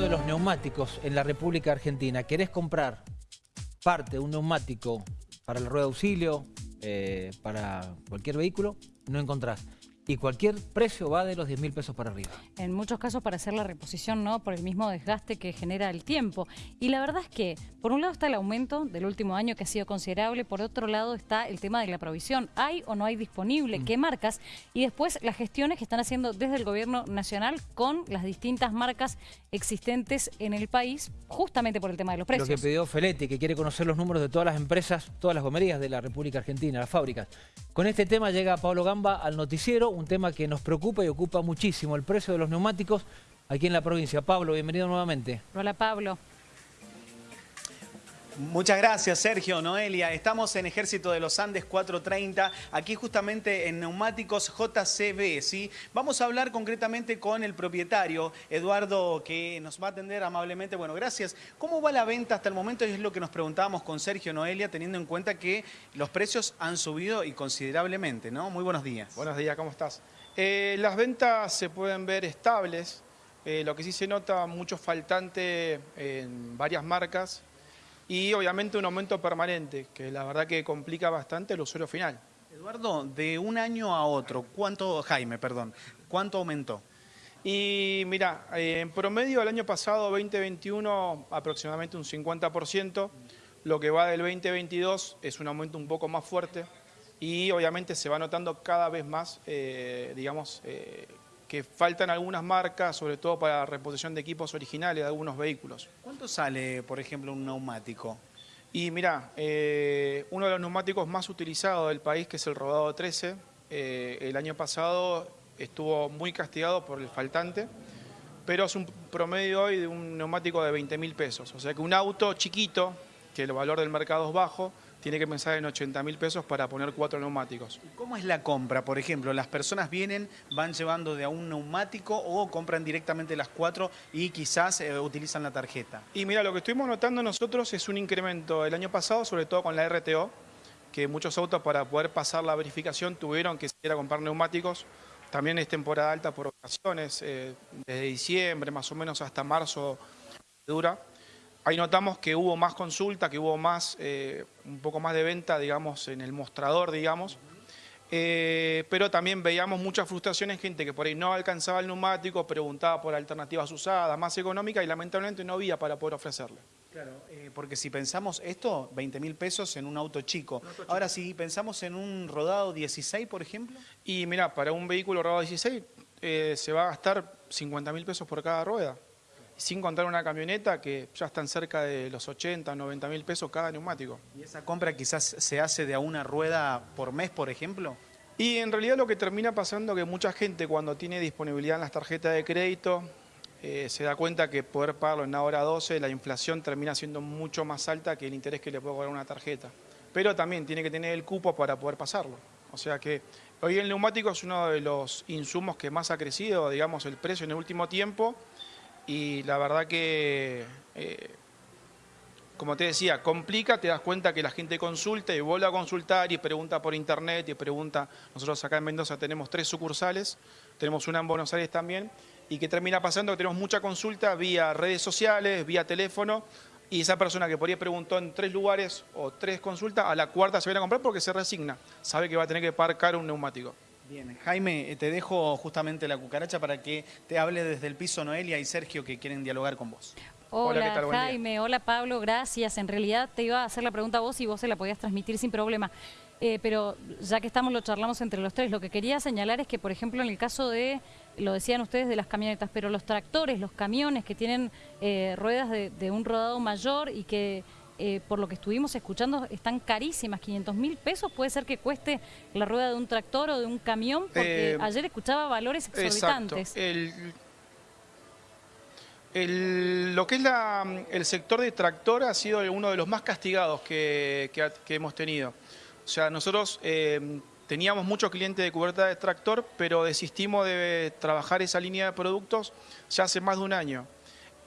de los neumáticos en la República Argentina. ¿Querés comprar parte un neumático para la rueda de auxilio, eh, para cualquier vehículo? No encontrás y cualquier precio va de los 10 mil pesos para arriba. En muchos casos para hacer la reposición, ¿no? Por el mismo desgaste que genera el tiempo. Y la verdad es que, por un lado está el aumento del último año que ha sido considerable, por otro lado está el tema de la provisión. ¿Hay o no hay disponible? Mm. ¿Qué marcas? Y después las gestiones que están haciendo desde el gobierno nacional con las distintas marcas existentes en el país, justamente por el tema de los precios. Lo que pidió Feletti, que quiere conocer los números de todas las empresas, todas las gomerías de la República Argentina, las fábricas. Con este tema llega Pablo Gamba al noticiero, un tema que nos preocupa y ocupa muchísimo, el precio de los neumáticos aquí en la provincia. Pablo, bienvenido nuevamente. Hola Pablo. Muchas gracias, Sergio, Noelia. Estamos en Ejército de los Andes 430, aquí justamente en Neumáticos JCB, ¿sí? Vamos a hablar concretamente con el propietario, Eduardo, que nos va a atender amablemente. Bueno, gracias. ¿Cómo va la venta hasta el momento? Es lo que nos preguntábamos con Sergio, Noelia, teniendo en cuenta que los precios han subido y considerablemente, ¿no? Muy buenos días. Buenos días, ¿cómo estás? Eh, las ventas se pueden ver estables, eh, lo que sí se nota mucho faltante en varias marcas, y obviamente un aumento permanente, que la verdad que complica bastante el usuario final. Eduardo, de un año a otro, ¿cuánto, Jaime, perdón, cuánto aumentó? Y mira, eh, en promedio el año pasado, 2021, aproximadamente un 50%, lo que va del 2022 es un aumento un poco más fuerte y obviamente se va notando cada vez más, eh, digamos, eh, que faltan algunas marcas, sobre todo para la reposición de equipos originales de algunos vehículos. ¿Cuánto sale, por ejemplo, un neumático? Y mira, eh, uno de los neumáticos más utilizados del país, que es el Rodado 13, eh, el año pasado estuvo muy castigado por el faltante, pero es un promedio hoy de un neumático de 20 mil pesos. O sea que un auto chiquito, que el valor del mercado es bajo, tiene que pensar en 80 mil pesos para poner cuatro neumáticos. ¿Cómo es la compra? Por ejemplo, las personas vienen, van llevando de a un neumático o compran directamente las cuatro y quizás eh, utilizan la tarjeta. Y mira, lo que estuvimos notando nosotros es un incremento el año pasado, sobre todo con la RTO, que muchos autos para poder pasar la verificación tuvieron que ir a comprar neumáticos. También es temporada alta por ocasiones, eh, desde diciembre más o menos hasta marzo dura. Ahí notamos que hubo más consulta, que hubo más, eh, un poco más de venta, digamos, en el mostrador, digamos. Eh, pero también veíamos mucha frustración en gente que por ahí no alcanzaba el neumático, preguntaba por alternativas usadas, más económicas y lamentablemente no había para poder ofrecerle. Claro, eh, porque si pensamos esto, 20 mil pesos en un auto chico. Ahora, si pensamos en un rodado 16, por ejemplo. Y mira, para un vehículo rodado 16 se va a gastar 50 mil pesos por cada rueda sin contar una camioneta que ya están cerca de los 80, 90 mil pesos cada neumático. ¿Y esa compra quizás se hace de a una rueda por mes, por ejemplo? Y en realidad lo que termina pasando es que mucha gente cuando tiene disponibilidad en las tarjetas de crédito eh, se da cuenta que poder pagarlo en la hora 12 la inflación termina siendo mucho más alta que el interés que le puede cobrar una tarjeta. Pero también tiene que tener el cupo para poder pasarlo. O sea que hoy el neumático es uno de los insumos que más ha crecido, digamos, el precio en el último tiempo y la verdad que, eh, como te decía, complica, te das cuenta que la gente consulta y vuelve a consultar y pregunta por internet y pregunta, nosotros acá en Mendoza tenemos tres sucursales, tenemos una en Buenos Aires también, y que termina pasando que tenemos mucha consulta vía redes sociales, vía teléfono, y esa persona que por ahí preguntó en tres lugares o tres consultas, a la cuarta se viene a comprar porque se resigna, sabe que va a tener que pagar un neumático. Bien, Jaime, eh, te dejo justamente la cucaracha para que te hable desde el piso Noelia y Sergio que quieren dialogar con vos. Hola, Jaime, hola Pablo, gracias. En realidad te iba a hacer la pregunta a vos y vos se la podías transmitir sin problema. Eh, pero ya que estamos, lo charlamos entre los tres. Lo que quería señalar es que, por ejemplo, en el caso de, lo decían ustedes, de las camionetas, pero los tractores, los camiones que tienen eh, ruedas de un rodado mayor y que eh, por lo que estuvimos escuchando, están carísimas, 500 mil pesos, puede ser que cueste la rueda de un tractor o de un camión, porque eh, ayer escuchaba valores exorbitantes. lo que es el sector de tractor ha sido uno de los más castigados que, hemos tenido. O sea, nosotros eh, teníamos muchos clientes de cubierta de tractor, pero desistimos de trabajar esa línea de productos ya hace más de un año.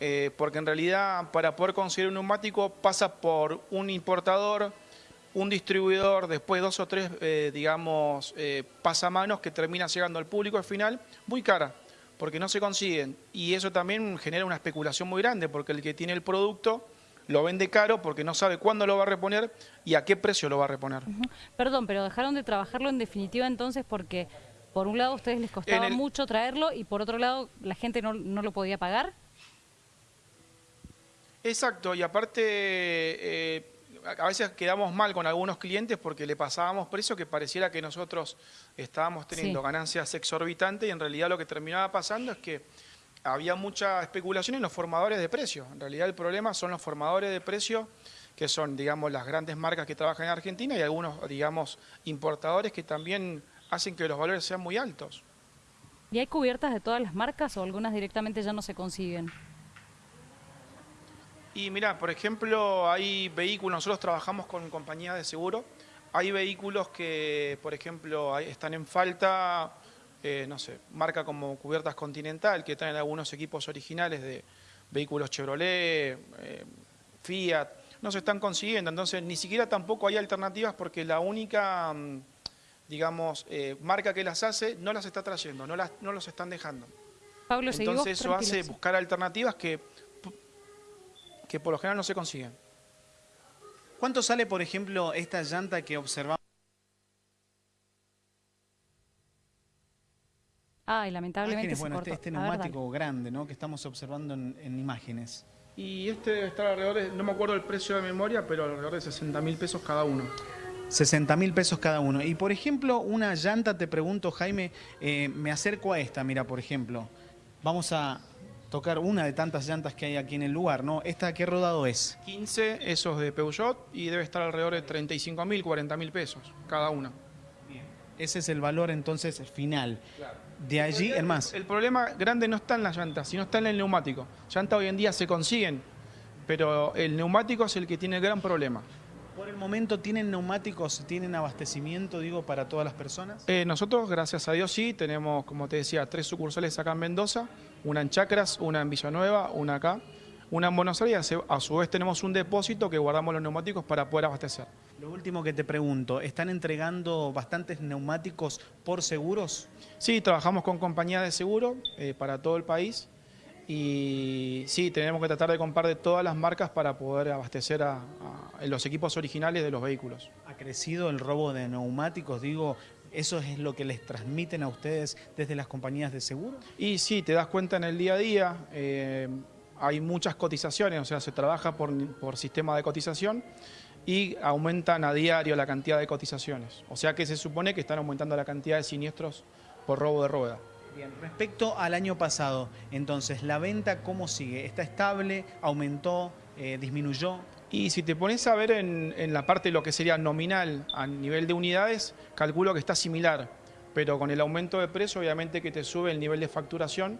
Eh, porque en realidad para poder conseguir un neumático pasa por un importador, un distribuidor, después dos o tres, eh, digamos, eh, pasamanos que termina llegando al público al final muy cara, porque no se consiguen. Y eso también genera una especulación muy grande, porque el que tiene el producto lo vende caro porque no sabe cuándo lo va a reponer y a qué precio lo va a reponer. Perdón, pero dejaron de trabajarlo en definitiva entonces porque por un lado a ustedes les costaba mucho traerlo y por otro lado la gente no, no lo podía pagar. Exacto, y aparte eh, a veces quedamos mal con algunos clientes porque le pasábamos precio que pareciera que nosotros estábamos teniendo ganancias exorbitantes y en realidad lo que terminaba pasando es que había mucha especulación en los formadores de precio. En realidad el problema son los formadores de precio que son, digamos, las grandes marcas que trabajan en Argentina y algunos, digamos, importadores que también hacen que los valores sean muy altos. ¿Y hay cubiertas de todas las marcas o algunas directamente ya no se consiguen? Y mira, por ejemplo, hay vehículos, nosotros trabajamos con compañías de seguro, hay vehículos que, por ejemplo, están en falta, eh, no sé, marca como Cubiertas Continental, que traen algunos equipos originales de vehículos Chevrolet, eh, Fiat, no se están consiguiendo, entonces ni siquiera tampoco hay alternativas porque la única, mm, digamos, eh, marca que las hace no las está trayendo, no, las, no los están dejando. Pablo, entonces eso hace buscar alternativas que que por lo general no se consiguen. ¿Cuánto sale, por ejemplo, esta llanta que observamos? Ay, lamentablemente se bueno, este, este neumático grande, ¿no? Que estamos observando en, imágenes. Y este debe estar alrededor de, no me acuerdo el precio de memoria, pero alrededor de 60 mil pesos cada uno. 60 mil pesos cada uno. Y por ejemplo, una llanta, te pregunto, Jaime, eh, me acerco a esta, mira, por ejemplo. Vamos a, tocar una de tantas llantas que hay aquí en el lugar, ¿no? ¿Esta qué rodado es? 15, esos de Peugeot, y debe estar alrededor de 35 mil, 40 mil pesos cada una. Bien. Ese es el valor entonces final. De allí el más. El problema grande no está en las llantas, sino está en el neumático. Llantas hoy en día se consiguen, pero el neumático es el que tiene el gran problema. ¿Por el momento tienen neumáticos, tienen abastecimiento, digo, para todas las personas? Eh, nosotros, gracias a Dios, sí, tenemos, como te decía, tres sucursales acá en Mendoza, una en Chacras, una en Villanueva, una acá, una en Buenos Aires, a su vez tenemos un depósito que guardamos los neumáticos para poder abastecer. Lo último que te pregunto, ¿están entregando bastantes neumáticos por seguros? Sí, trabajamos con compañías de seguro eh, para todo el país y sí, tenemos que tratar de comprar de todas las marcas para poder abastecer a, los equipos originales de los vehículos. ¿Ha crecido el robo de neumáticos? Digo, ¿eso es lo que les transmiten a ustedes desde las compañías de seguro? Y sí, te das cuenta en el día a día, eh, hay muchas cotizaciones, o sea, se trabaja por, por sistema de cotización y aumentan a diario la cantidad de cotizaciones. O sea que se supone que están aumentando la cantidad de siniestros por robo de rueda. Bien, respecto al año pasado, entonces, ¿la venta cómo sigue? ¿Está estable? ¿Aumentó? Eh, ¿Disminuyó? Y si te pones a ver en, la parte de lo que sería nominal a nivel de unidades, calculo que está similar, pero con el aumento de precio obviamente que te sube el nivel de facturación,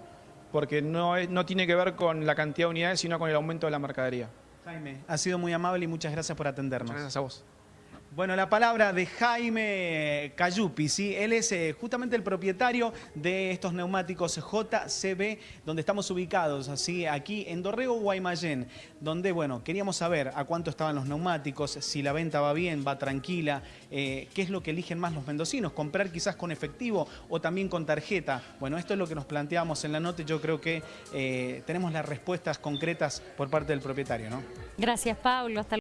porque no, no tiene que ver con la cantidad de unidades, sino con el aumento de la mercadería. Jaime, ha sido muy amable y muchas gracias por atendernos. Muchas gracias a vos. Bueno, la palabra de Jaime Cayupi, ¿sí? Él es eh, justamente el propietario de estos neumáticos JCB, donde estamos ubicados, así aquí en Dorrego, Guaymallén, donde, bueno, queríamos saber a cuánto estaban los neumáticos, si la venta va bien, va tranquila, eh, qué es lo que eligen más los mendocinos, comprar quizás con efectivo o también con tarjeta. Bueno, esto es lo que nos planteamos en la nota yo creo que eh, tenemos las respuestas concretas por parte del propietario, ¿no? Gracias, Pablo. Hasta